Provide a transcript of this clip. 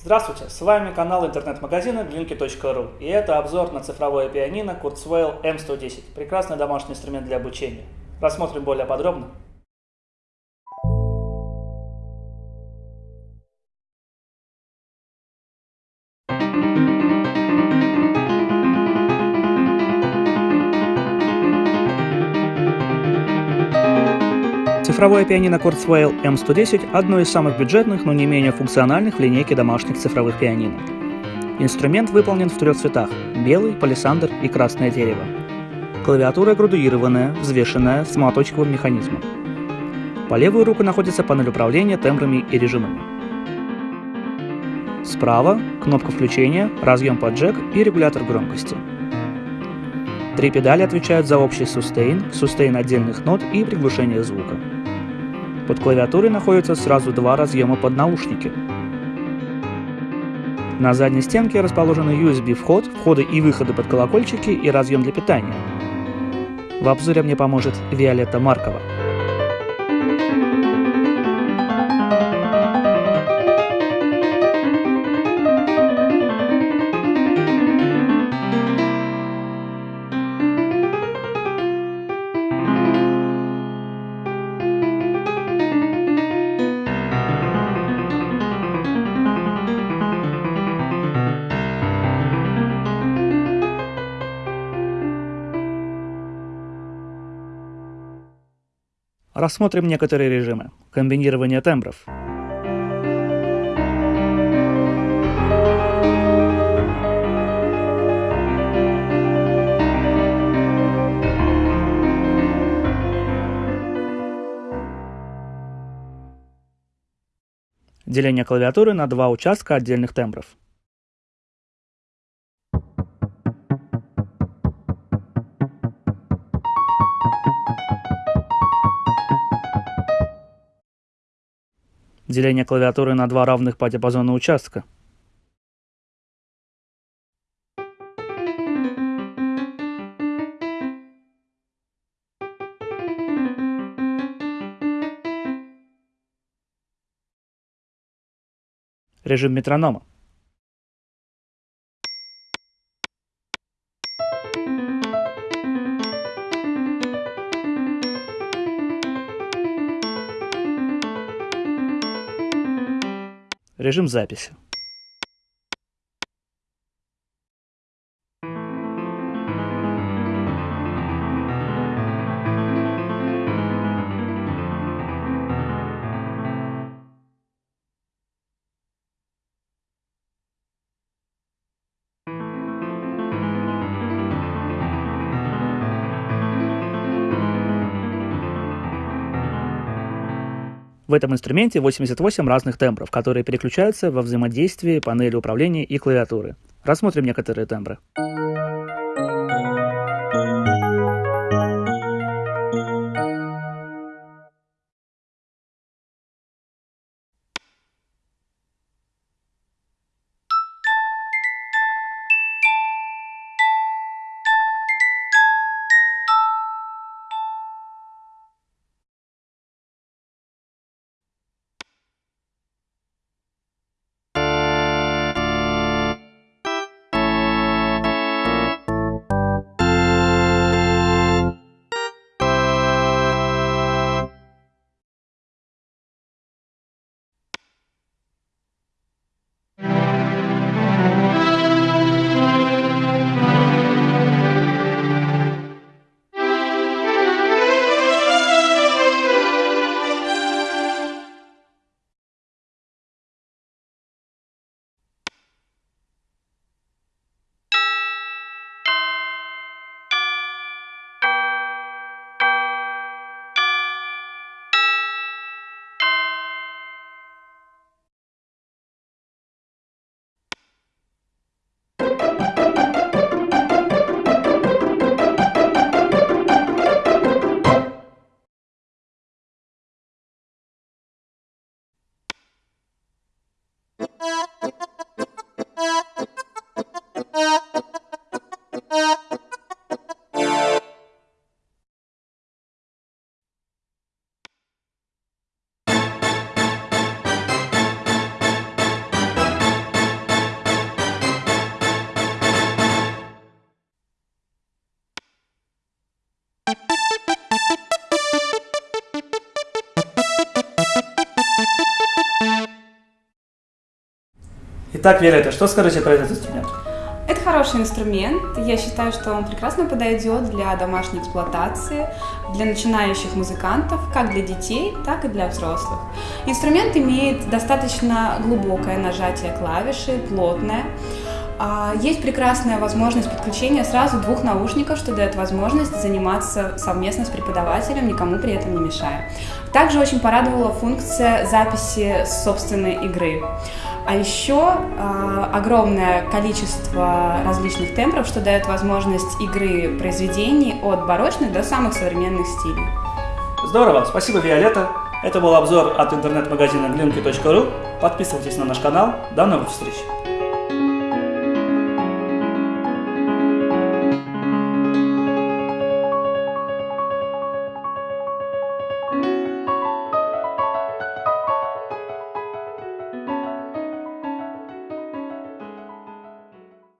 Здравствуйте, с вами канал интернет-магазина Blinky.ru и это обзор на цифровое пианино Kurzweil M110, прекрасный домашний инструмент для обучения. Рассмотрим более подробно. Цифровое пианино Kurzweil M110 – одно из самых бюджетных, но не менее функциональных в линейке домашних цифровых пианино. Инструмент выполнен в трех цветах – белый, палисандр и красное дерево. Клавиатура градуированная, взвешенная, с молоточковым механизмом. По левую руку находится панель управления тембрами и режимами. Справа – кнопка включения, разъем под джек и регулятор громкости. Три педали отвечают за общий сустейн, сустейн отдельных нот и приглушение звука. Под клавиатурой находятся сразу два разъема под наушники. На задней стенке расположены USB-вход, входы и выходы под колокольчики и разъем для питания. В обзоре мне поможет Виолетта Маркова. Рассмотрим некоторые режимы. Комбинирование тембров. Деление клавиатуры на два участка отдельных тембров. Деление клавиатуры на два равных по диапазону участка. Режим метронома. Режим записи. В этом инструменте 88 разных тембров, которые переключаются во взаимодействии панели управления и клавиатуры. Рассмотрим некоторые тембры. Итак, Виолетта, что скажете про этот инструмент? Это хороший инструмент. Я считаю, что он прекрасно подойдет для домашней эксплуатации, для начинающих музыкантов, как для детей, так и для взрослых. Инструмент имеет достаточно глубокое нажатие клавиши, плотное. А, есть прекрасная возможность подключения сразу двух наушников, что дает возможность заниматься совместно с преподавателем, никому при этом не мешая. Также очень порадовала функция записи собственной игры. А еще э, огромное количество различных тембров, что дает возможность игры произведений от барочных до самых современных стилей. Здорово, спасибо, Виолетта. Это был обзор от интернет-магазина glinky.ru. Подписывайтесь на наш канал. До новых встреч!